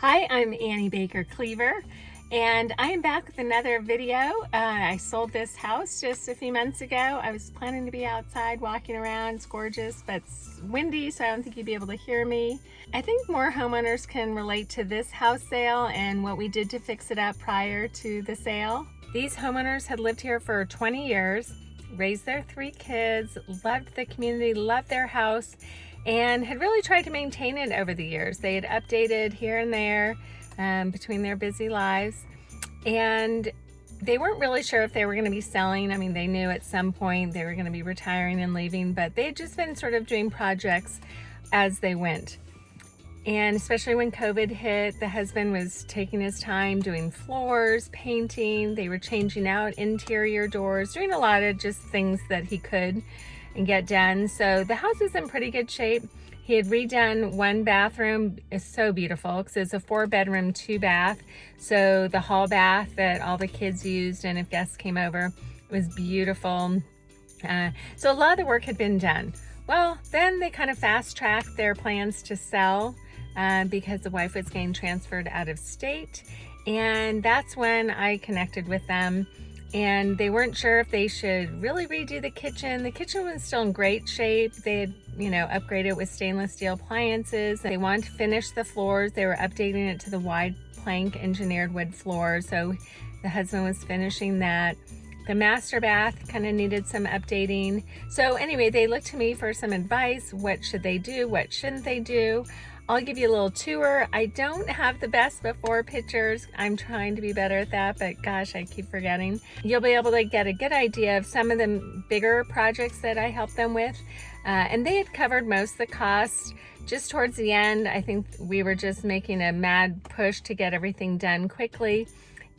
Hi, I'm Annie Baker Cleaver and I am back with another video. Uh, I sold this house just a few months ago. I was planning to be outside walking around. It's gorgeous, but it's windy, so I don't think you'd be able to hear me. I think more homeowners can relate to this house sale and what we did to fix it up prior to the sale. These homeowners had lived here for 20 years, raised their three kids, loved the community, loved their house, and had really tried to maintain it over the years. They had updated here and there um, between their busy lives and they weren't really sure if they were going to be selling. I mean, they knew at some point they were going to be retiring and leaving, but they had just been sort of doing projects as they went. And especially when COVID hit, the husband was taking his time doing floors, painting. They were changing out interior doors, doing a lot of just things that he could and get done. So the house is in pretty good shape. He had redone one bathroom. It's so beautiful because it's a four bedroom, two bath. So the hall bath that all the kids used and if guests came over it was beautiful. Uh, so a lot of the work had been done. Well, then they kind of fast tracked their plans to sell uh, because the wife was getting transferred out of state. And that's when I connected with them and they weren't sure if they should really redo the kitchen. The kitchen was still in great shape. They had, you know, upgraded with stainless steel appliances. They wanted to finish the floors. They were updating it to the wide plank engineered wood floor. So the husband was finishing that. The master bath kind of needed some updating. So anyway, they looked to me for some advice. What should they do? What shouldn't they do? I'll give you a little tour. I don't have the best before pictures. I'm trying to be better at that, but gosh, I keep forgetting. You'll be able to get a good idea of some of the bigger projects that I helped them with. Uh, and they had covered most of the cost. Just towards the end, I think we were just making a mad push to get everything done quickly.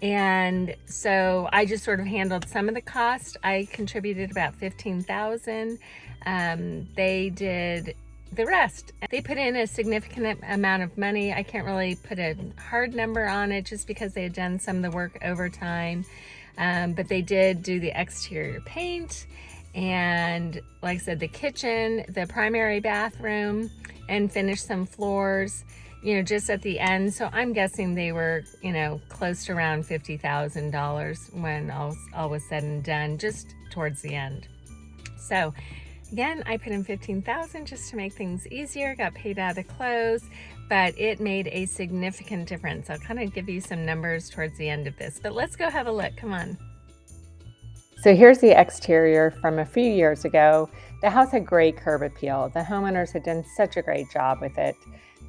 And so I just sort of handled some of the cost. I contributed about 15,000. Um, they did the rest. They put in a significant amount of money. I can't really put a hard number on it just because they had done some of the work over time. Um, but they did do the exterior paint and like I said, the kitchen, the primary bathroom, and finish some floors, you know, just at the end. So I'm guessing they were, you know, close to around $50,000 when all, all was said and done, just towards the end. So Again, I put in 15,000 just to make things easier, got paid out of the close, but it made a significant difference. I'll kind of give you some numbers towards the end of this, but let's go have a look, come on. So here's the exterior from a few years ago. The house had great curb appeal. The homeowners had done such a great job with it,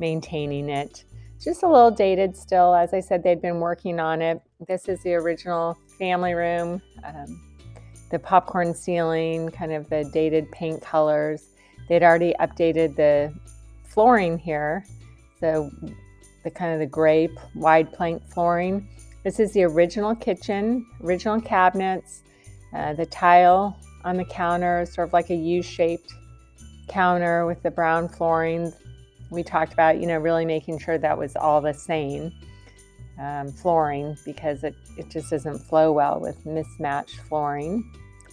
maintaining it. Just a little dated still. As I said, they'd been working on it. This is the original family room. Um, the popcorn ceiling, kind of the dated paint colors. They'd already updated the flooring here, so the kind of the gray wide plank flooring. This is the original kitchen, original cabinets, uh, the tile on the counter, sort of like a U-shaped counter with the brown flooring. We talked about, you know, really making sure that was all the same um, flooring because it, it just doesn't flow well with mismatched flooring.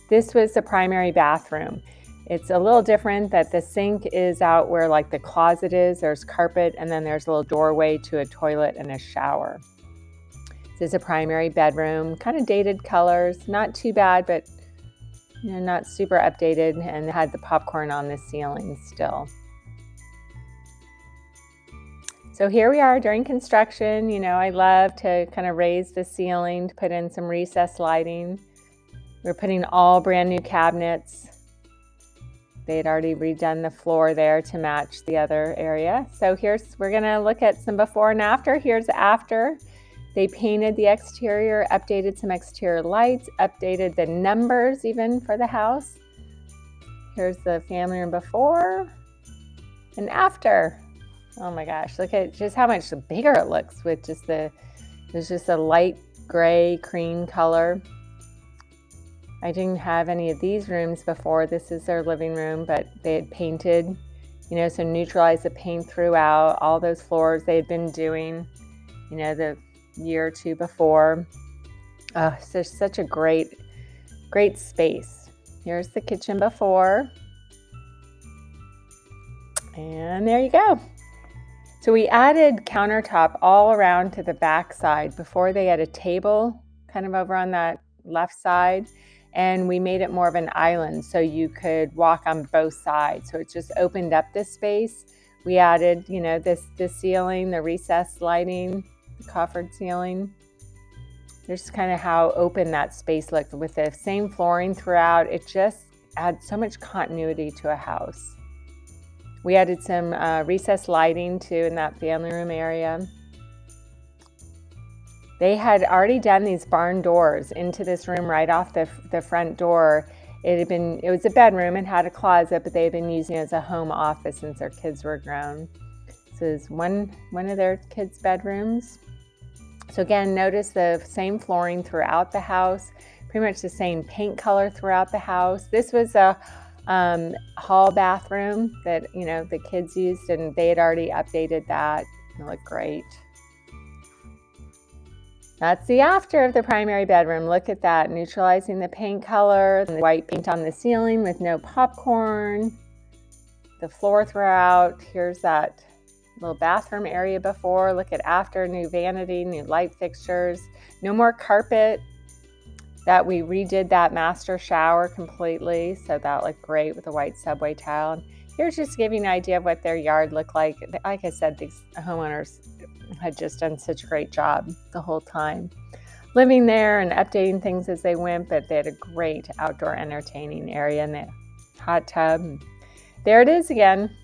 This was the primary bathroom. It's a little different that the sink is out where like the closet is, there's carpet, and then there's a little doorway to a toilet and a shower. This is a primary bedroom, kind of dated colors, not too bad, but you know, not super updated and had the popcorn on the ceiling still. So here we are during construction. You know, I love to kind of raise the ceiling to put in some recessed lighting. We're putting all brand new cabinets. They had already redone the floor there to match the other area. So here's, we're gonna look at some before and after. Here's after. They painted the exterior, updated some exterior lights, updated the numbers even for the house. Here's the family room before and after. Oh my gosh, look at just how much bigger it looks with just the, there's just a light gray cream color. I didn't have any of these rooms before. This is their living room, but they had painted, you know, so neutralized the paint throughout all those floors they had been doing, you know, the year or two before. Oh, so such a great, great space. Here's the kitchen before. And there you go. So we added countertop all around to the back side before they had a table kind of over on that left side and we made it more of an island so you could walk on both sides. So it just opened up this space. We added, you know, this the ceiling, the recessed lighting, the coffered ceiling. There's kind of how open that space looked with the same flooring throughout. It just adds so much continuity to a house. We added some uh, recessed lighting too in that family room area. They had already done these barn doors into this room right off the, the front door. It had been, it was a bedroom and had a closet, but they had been using it as a home office since their kids were grown. This is one, one of their kids' bedrooms. So again, notice the same flooring throughout the house, pretty much the same paint color throughout the house. This was a um, hall bathroom that, you know, the kids used and they had already updated that. It looked great. That's the after of the primary bedroom. Look at that, neutralizing the paint color, the white paint on the ceiling with no popcorn, the floor throughout. Here's that little bathroom area before. Look at after, new vanity, new light fixtures, no more carpet. That we redid that master shower completely, so that looked great with the white subway tile. Here's just giving an idea of what their yard looked like. Like I said, these homeowners had just done such a great job the whole time living there and updating things as they went, but they had a great outdoor entertaining area in the hot tub. There it is again.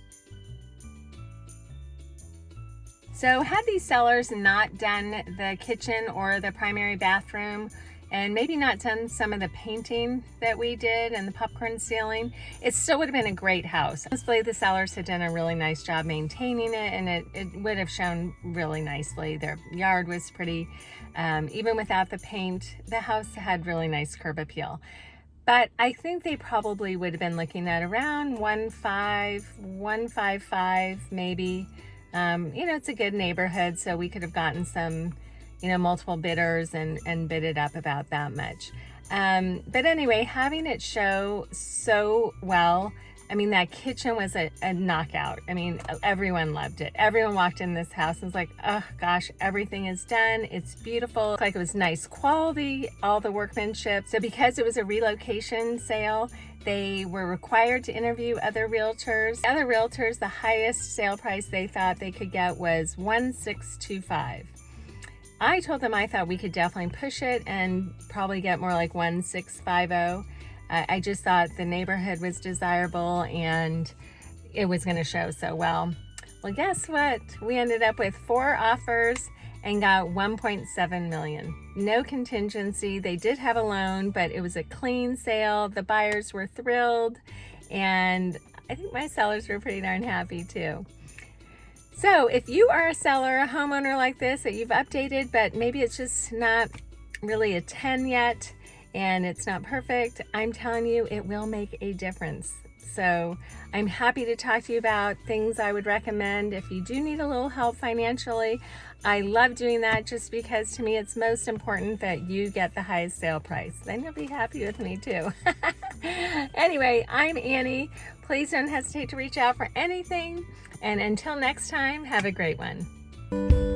So had these sellers not done the kitchen or the primary bathroom and maybe not done some of the painting that we did and the popcorn ceiling, it still would have been a great house. Honestly, the sellers had done a really nice job maintaining it and it, it would have shown really nicely. Their yard was pretty, um, even without the paint, the house had really nice curb appeal. But I think they probably would have been looking at around 1.5, 155 maybe. Um, you know, it's a good neighborhood, so we could have gotten some you know, multiple bidders and, and bid it up about that much. Um, but anyway, having it show so well, I mean, that kitchen was a, a, knockout. I mean, everyone loved it. Everyone walked in this house and was like, oh gosh, everything is done. It's beautiful. Like it was nice quality, all the workmanship. So because it was a relocation sale, they were required to interview other realtors. Other realtors, the highest sale price they thought they could get was 1625. I told them I thought we could definitely push it and probably get more like 1650. Uh, I just thought the neighborhood was desirable and it was going to show so well. Well, guess what? We ended up with four offers and got 1.7 million. No contingency. They did have a loan, but it was a clean sale. The buyers were thrilled and I think my sellers were pretty darn happy too. So if you are a seller, a homeowner like this that you've updated, but maybe it's just not really a 10 yet and it's not perfect, I'm telling you, it will make a difference. So I'm happy to talk to you about things I would recommend if you do need a little help financially. I love doing that just because to me it's most important that you get the highest sale price. Then you'll be happy with me too. anyway, I'm Annie. Please don't hesitate to reach out for anything. And until next time, have a great one.